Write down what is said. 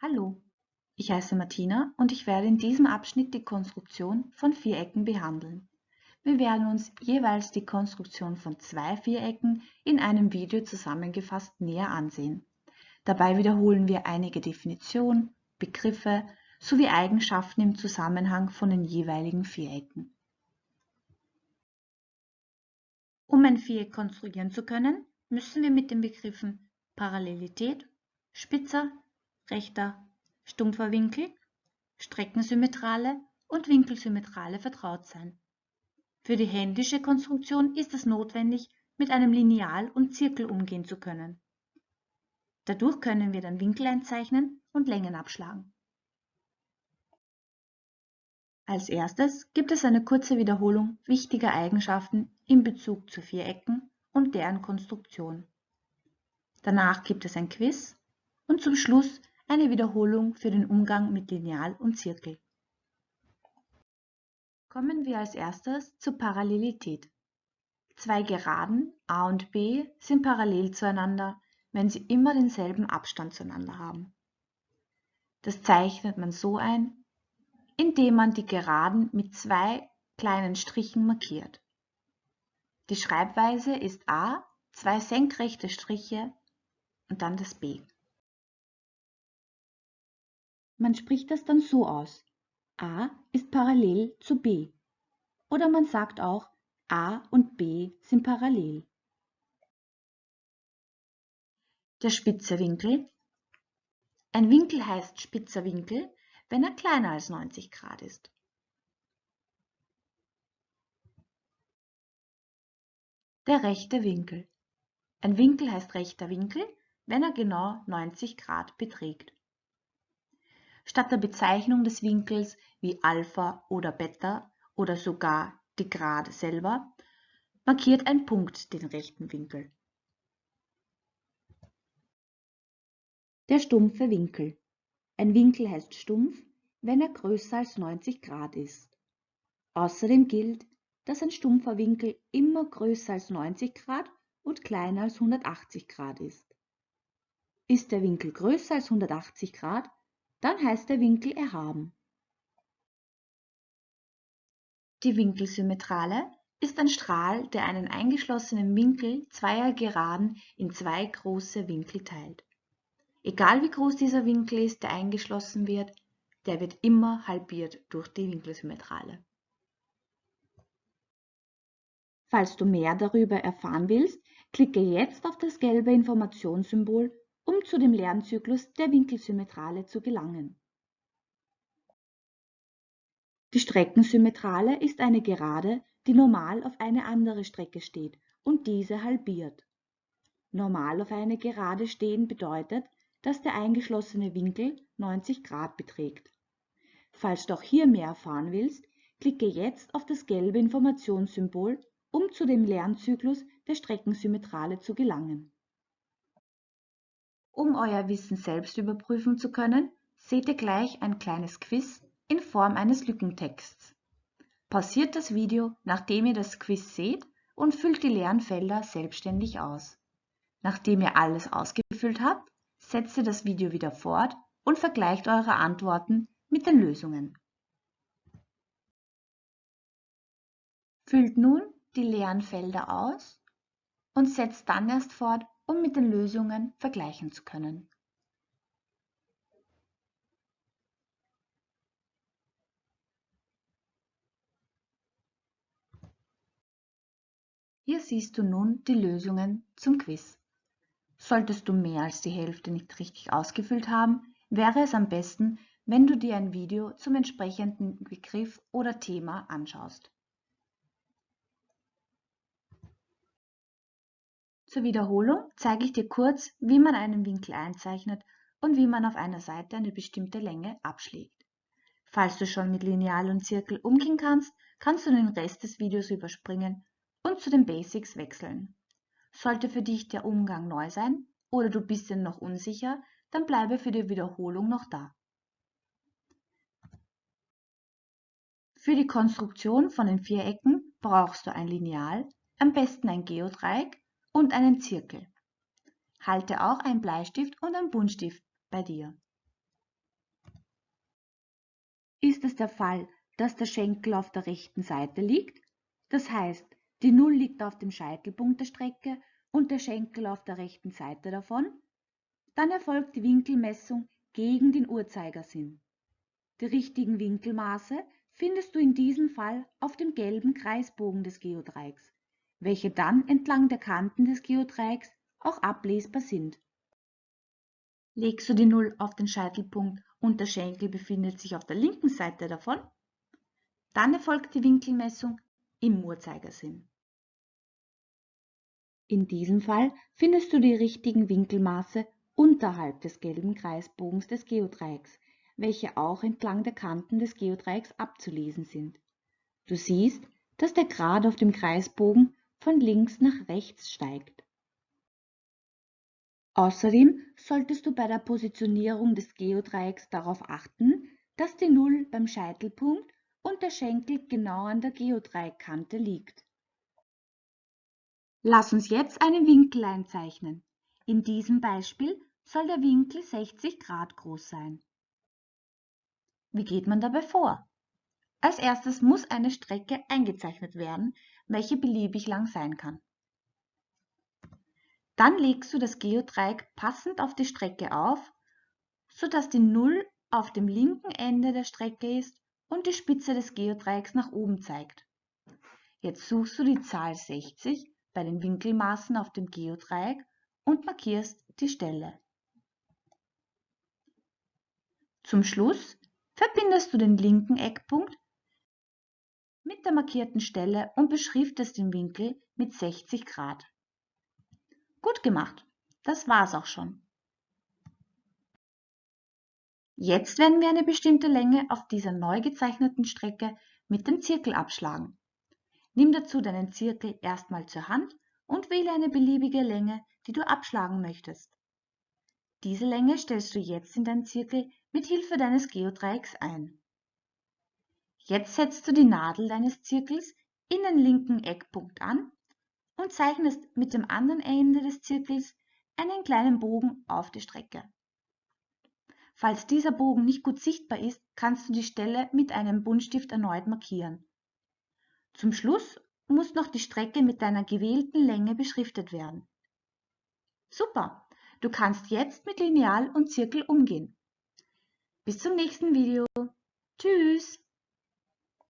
Hallo, ich heiße Martina und ich werde in diesem Abschnitt die Konstruktion von Vierecken behandeln. Wir werden uns jeweils die Konstruktion von zwei Vierecken in einem Video zusammengefasst näher ansehen. Dabei wiederholen wir einige Definitionen, Begriffe sowie Eigenschaften im Zusammenhang von den jeweiligen Vierecken. Um ein Viereck konstruieren zu können, müssen wir mit den Begriffen Parallelität, spitzer, rechter, stumpfer Winkel, Streckensymmetrale und Winkelsymmetrale vertraut sein. Für die händische Konstruktion ist es notwendig, mit einem Lineal und Zirkel umgehen zu können. Dadurch können wir dann Winkel einzeichnen und Längen abschlagen. Als erstes gibt es eine kurze Wiederholung wichtiger Eigenschaften in Bezug zu Vierecken und deren Konstruktion. Danach gibt es ein Quiz und zum Schluss eine Wiederholung für den Umgang mit Lineal und Zirkel. Kommen wir als erstes zur Parallelität. Zwei Geraden a und b sind parallel zueinander, wenn sie immer denselben Abstand zueinander haben. Das zeichnet man so ein, indem man die Geraden mit zwei kleinen Strichen markiert. Die Schreibweise ist a, zwei senkrechte Striche und dann das b. Man spricht das dann so aus. A ist parallel zu B. Oder man sagt auch, A und B sind parallel. Der spitze Winkel. Ein Winkel heißt spitzer Winkel, wenn er kleiner als 90 Grad ist. Der rechte Winkel. Ein Winkel heißt rechter Winkel, wenn er genau 90 Grad beträgt. Statt der Bezeichnung des Winkels wie Alpha oder Beta oder sogar die Grad selber markiert ein Punkt den rechten Winkel. Der stumpfe Winkel. Ein Winkel heißt stumpf, wenn er größer als 90 Grad ist. Außerdem gilt, dass ein stumpfer Winkel immer größer als 90 Grad und kleiner als 180 Grad ist. Ist der Winkel größer als 180 Grad, dann heißt der Winkel erhaben. Die Winkelsymmetrale ist ein Strahl, der einen eingeschlossenen Winkel zweier Geraden in zwei große Winkel teilt. Egal wie groß dieser Winkel ist, der eingeschlossen wird, der wird immer halbiert durch die Winkelsymmetrale. Falls du mehr darüber erfahren willst, klicke jetzt auf das gelbe Informationssymbol um zu dem Lernzyklus der Winkelsymmetrale zu gelangen. Die Streckensymmetrale ist eine Gerade, die normal auf eine andere Strecke steht und diese halbiert. Normal auf eine Gerade stehen bedeutet, dass der eingeschlossene Winkel 90 Grad beträgt. Falls du auch hier mehr erfahren willst, klicke jetzt auf das gelbe Informationssymbol, um zu dem Lernzyklus der Streckensymmetrale zu gelangen. Um euer Wissen selbst überprüfen zu können, seht ihr gleich ein kleines Quiz in Form eines Lückentexts. Pausiert das Video, nachdem ihr das Quiz seht und füllt die leeren Felder selbstständig aus. Nachdem ihr alles ausgefüllt habt, setzt ihr das Video wieder fort und vergleicht eure Antworten mit den Lösungen. Füllt nun die leeren Felder aus und setzt dann erst fort, um mit den Lösungen vergleichen zu können. Hier siehst du nun die Lösungen zum Quiz. Solltest du mehr als die Hälfte nicht richtig ausgefüllt haben, wäre es am besten, wenn du dir ein Video zum entsprechenden Begriff oder Thema anschaust. Zur Wiederholung zeige ich dir kurz, wie man einen Winkel einzeichnet und wie man auf einer Seite eine bestimmte Länge abschlägt. Falls du schon mit Lineal und Zirkel umgehen kannst, kannst du den Rest des Videos überspringen und zu den Basics wechseln. Sollte für dich der Umgang neu sein oder du bist dir noch unsicher, dann bleibe für die Wiederholung noch da. Für die Konstruktion von den Vierecken brauchst du ein Lineal, am besten ein Geodreieck und einen Zirkel. Halte auch einen Bleistift und einen Buntstift bei dir. ist es der Fall, dass der Schenkel auf der rechten Seite liegt. Das heißt, die Null liegt auf dem Scheitelpunkt der Strecke und der Schenkel auf der rechten Seite davon. Dann erfolgt die Winkelmessung gegen den Uhrzeigersinn. Die richtigen Winkelmaße findest du in diesem Fall auf dem gelben Kreisbogen des Geodreiecks, welche dann entlang der Kanten des Geodreiecks auch ablesbar sind. Legst du die Null auf den Scheitelpunkt und der Schenkel befindet sich auf der linken Seite davon, dann erfolgt die Winkelmessung im Uhrzeigersinn. In diesem Fall findest du die richtigen Winkelmaße unterhalb des gelben Kreisbogens des Geodreiecks, welche auch entlang der Kanten des Geodreiecks abzulesen sind. Du siehst, dass der Grad auf dem Kreisbogen von links nach rechts steigt. Außerdem solltest du bei der Positionierung des Geodreiecks darauf achten, dass die Null beim Scheitelpunkt und der Schenkel genau an der Geodreieckkante liegt. Lass uns jetzt einen Winkel einzeichnen. In diesem Beispiel soll der Winkel 60 Grad groß sein. Wie geht man dabei vor? Als erstes muss eine Strecke eingezeichnet werden, welche beliebig lang sein kann. Dann legst du das Geodreieck passend auf die Strecke auf, sodass die Null auf dem linken Ende der Strecke ist und die Spitze des Geodreiecks nach oben zeigt. Jetzt suchst du die Zahl 60 bei den Winkelmaßen auf dem Geodreieck und markierst die Stelle. Zum Schluss verbindest du den linken Eckpunkt mit der markierten Stelle und beschriftest den Winkel mit 60 Grad. Gut gemacht. Das war's auch schon. Jetzt werden wir eine bestimmte Länge auf dieser neu gezeichneten Strecke mit dem Zirkel abschlagen. Nimm dazu deinen Zirkel erstmal zur Hand und wähle eine beliebige Länge, die du abschlagen möchtest. Diese Länge stellst du jetzt in deinen Zirkel mit Hilfe deines Geodreiecks ein. Jetzt setzt du die Nadel deines Zirkels in den linken Eckpunkt an und zeichnest mit dem anderen Ende des Zirkels einen kleinen Bogen auf die Strecke. Falls dieser Bogen nicht gut sichtbar ist, kannst du die Stelle mit einem Buntstift erneut markieren. Zum Schluss muss noch die Strecke mit deiner gewählten Länge beschriftet werden. Super! Du kannst jetzt mit Lineal und Zirkel umgehen. Bis zum nächsten Video. Tschüss!